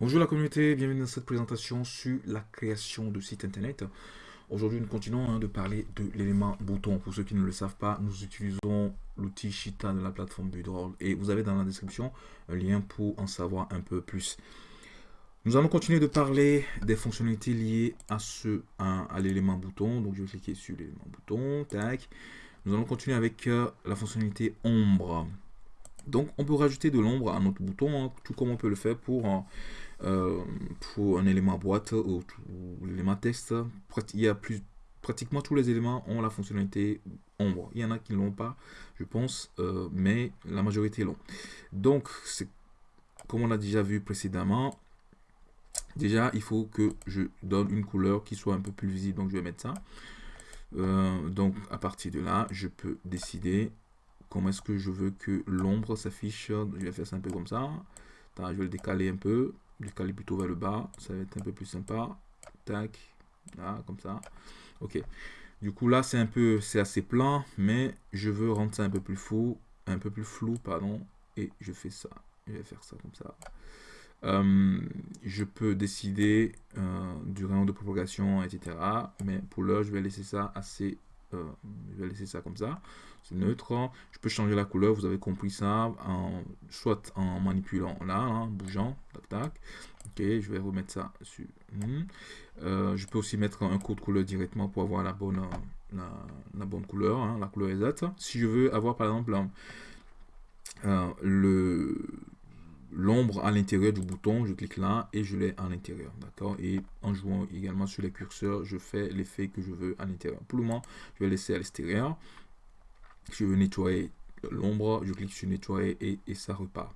Bonjour la communauté, bienvenue dans cette présentation sur la création de sites internet. Aujourd'hui, nous continuons hein, de parler de l'élément bouton. Pour ceux qui ne le savent pas, nous utilisons l'outil Shita de la plateforme Budroll et vous avez dans la description un lien pour en savoir un peu plus. Nous allons continuer de parler des fonctionnalités liées à ce à, l'élément bouton. Donc, je vais cliquer sur l'élément bouton. Tac. Nous allons continuer avec euh, la fonctionnalité ombre. Donc, on peut rajouter de l'ombre à notre bouton, hein, tout comme on peut le faire pour euh, pour un élément boîte ou, l'élément texte, il y a plus, pratiquement tous les éléments ont la fonctionnalité ombre. Il y en a qui ne l'ont pas, je pense, euh, mais la majorité l'ont. Donc, comme on l'a déjà vu précédemment, déjà, il faut que je donne une couleur qui soit un peu plus visible. Donc, je vais mettre ça. Euh, donc, à partir de là, je peux décider comment est-ce que je veux que l'ombre s'affiche. Je vais faire ça un peu comme ça. je vais le décaler un peu décaler plutôt vers le bas, ça va être un peu plus sympa. Tac, là, comme ça. Ok. Du coup, là, c'est un peu, c'est assez plat, mais je veux rendre ça un peu plus flou, un peu plus flou, pardon, et je fais ça. Je vais faire ça comme ça. Euh, je peux décider euh, du rayon de propagation, etc. Mais pour l'heure, je vais laisser ça assez euh, je vais laisser ça comme ça. C'est neutre. Je peux changer la couleur, vous avez compris ça, en, soit en manipulant là, hein, bougeant, tac tac. Ok, je vais remettre ça sur. Euh, je peux aussi mettre un code couleur directement pour avoir la bonne, la, bonne couleur, hein, la couleur exacte. Si je veux avoir par exemple euh, le l'ombre à l'intérieur du bouton, je clique là et je l'ai à l'intérieur, d'accord? Et en jouant également sur les curseurs, je fais l'effet que je veux à l'intérieur. Pour le moment, je vais laisser à l'extérieur. Je veux nettoyer l'ombre, je clique sur nettoyer et, et ça repart.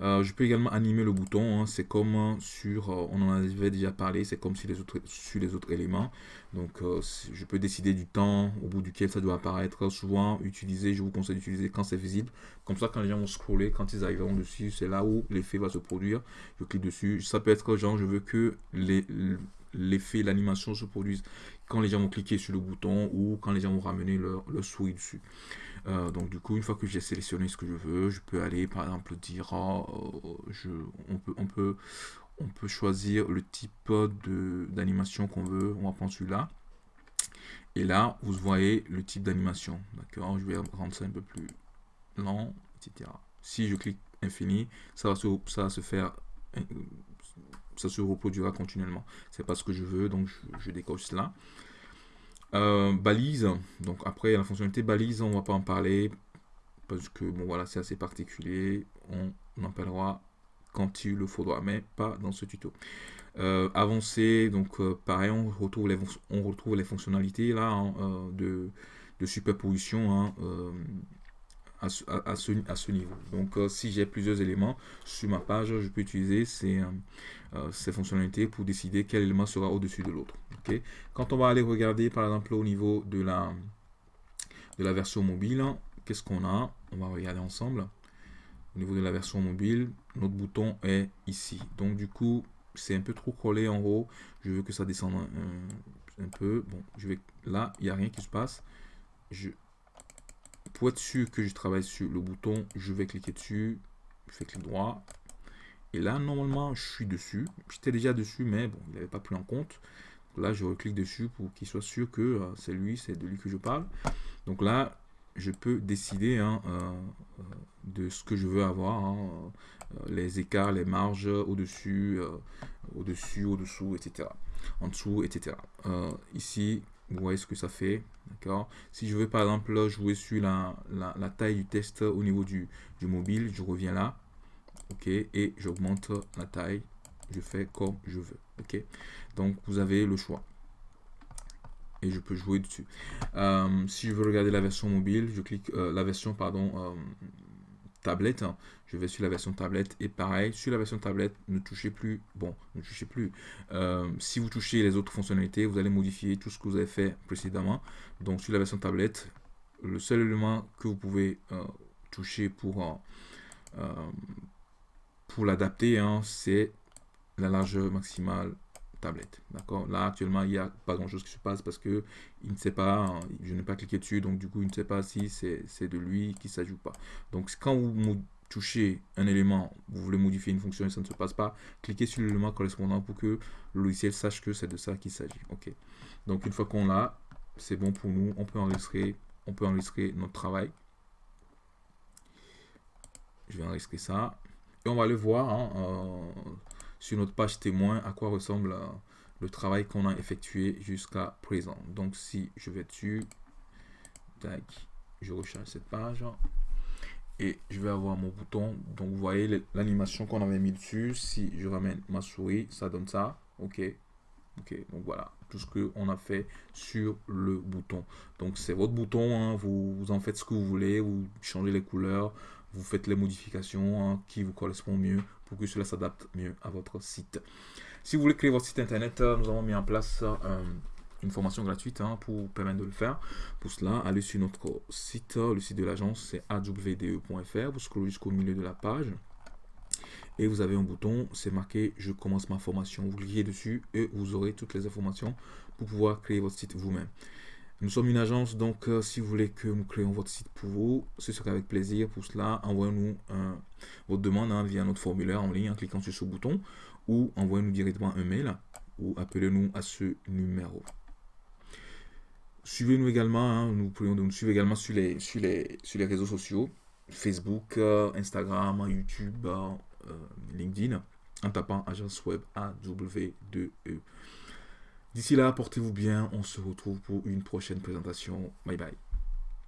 Euh, je peux également animer le bouton, hein. c'est comme sur, euh, on en avait déjà parlé, c'est comme sur les autres, sur les autres éléments. Donc euh, je peux décider du temps au bout duquel ça doit apparaître. Souvent utiliser, je vous conseille d'utiliser quand c'est visible. Comme ça quand les gens vont scroller, quand ils arriveront dessus, c'est là où l'effet va se produire. Je clique dessus. Ça peut être genre je veux que l'effet, l'animation se produise quand les gens vont cliquer sur le bouton ou quand les gens vont ramener leur, leur souris dessus. Euh, donc du coup, une fois que j'ai sélectionné ce que je veux, je peux aller par exemple dire, oh, je, on, peut, choisir le type d'animation qu'on veut. On va prendre celui-là. Et là, vous voyez le type d'animation. D'accord Je vais rendre ça un peu plus lent, etc. Si je clique infini, ça se, ça va se faire ça se reproduira continuellement. C'est pas ce que je veux, donc je, décoche cela. Euh, balise, donc après la fonctionnalité balise, on va pas en parler parce que bon voilà c'est assez particulier, on en parlera quand il le faudra, mais pas dans ce tuto. Euh, avancer, donc euh, pareil, on retrouve les, on retrouve les fonctionnalités là hein, de, de, superposition hein, à, ce, niveau. Donc si j'ai plusieurs éléments sur ma page, je peux utiliser ces, ces fonctionnalités pour décider quel élément sera au-dessus de l'autre. Quand on va aller regarder par exemple au niveau de la, de la version mobile, qu'est-ce qu'on a? On va regarder ensemble. Au niveau de la version mobile, notre bouton est ici. Donc du coup, c'est un peu trop collé en haut. Je veux que ça descende un, peu. Bon, je vais là, il n'y a rien qui se passe. Je, être sûr que je travaille sur le bouton, je vais cliquer dessus. Je fais clic droit. Et là, normalement, je suis dessus. J'étais déjà dessus, mais bon, il n'avait pas pris en compte. Là, je clique dessus pour qu'il soit sûr que euh, c'est lui, c'est de lui que je parle. Donc là, je peux décider hein, euh, euh, de ce que je veux avoir, hein, les écarts, les marges au-dessus, au-dessus, au-dessous, etc. En dessous, etc. ici, vous voyez ce que ça fait. D'accord Si je veux par exemple jouer sur la, la, taille du test au niveau du, du, mobile, je reviens là. Ok Et j'augmente la taille. Je fais comme je veux. Ok donc vous avez le choix. Et je peux jouer dessus. Euh, si je veux regarder la version mobile, je clique euh, la version pardon euh, tablette. Je vais sur la version tablette et pareil sur la version tablette, ne touchez plus. Bon, ne touchez plus. si vous touchez les autres fonctionnalités, vous allez modifier tout ce que vous avez fait précédemment. Donc sur la version tablette, le seul élément que vous pouvez toucher pour pour l'adapter, hein, c'est la largeur maximale tablette. D'accord? Là, actuellement, il n'y a pas grand-chose qui se passe parce que il ne sait pas, je n'ai pas cliqué dessus, donc du coup, il ne sait pas si c'est de lui qui s'ajoute pas. Donc, quand vous touchez un élément, vous voulez modifier une fonction et ça ne se passe pas, cliquez sur l'élément correspondant pour que le logiciel sache que c'est de ça qu'il s'agit. Ok? Donc une fois qu'on l'a, c'est bon pour nous. On peut enregistrer, on peut enregistrer notre travail. Je vais enregistrer ça. Et on va le voir hein, euh, sur notre page témoin à quoi ressemble euh, le travail qu'on a effectué jusqu'à présent. Donc si je vais dessus, je recharge cette page et je vais avoir mon bouton. Donc vous voyez l'animation qu'on avait mis dessus. Si je ramène ma souris, ça donne ça. Ok. Ok, donc voilà tout ce qu'on a fait sur le bouton. Donc c'est votre bouton, hein. vous, en faites ce que vous voulez, vous changez les couleurs, vous faites les modifications hein, qui vous correspondent mieux pour que cela s'adapte mieux à votre site. Si vous voulez créer votre site internet, euh, nous avons mis en place euh, une formation gratuite hein, pour permettre de le faire. Pour cela, allez sur notre site, le site de l'agence, c'est awde.fr. Vous scrollez jusqu'au milieu de la page. Et vous avez un bouton, c'est marqué « Je commence ma formation ». Vous cliquez dessus et vous aurez toutes les informations pour pouvoir créer votre site vous-même. Nous sommes une agence, donc euh, si vous voulez que nous créions votre site pour vous, ce sera avec plaisir. Pour cela, envoyez-nous votre demande hein, via notre formulaire en ligne en cliquant sur ce bouton ou envoyez-nous directement un mail ou appelez-nous à ce numéro. Suivez-nous également, hein, nous pouvons nous suivre également sur les, sur les, sur les réseaux sociaux, Facebook, euh, Instagram, YouTube, euh, LinkedIn, en tapant agence web AW2E. D'ici là, portez-vous bien, on se retrouve pour une prochaine présentation. Bye bye.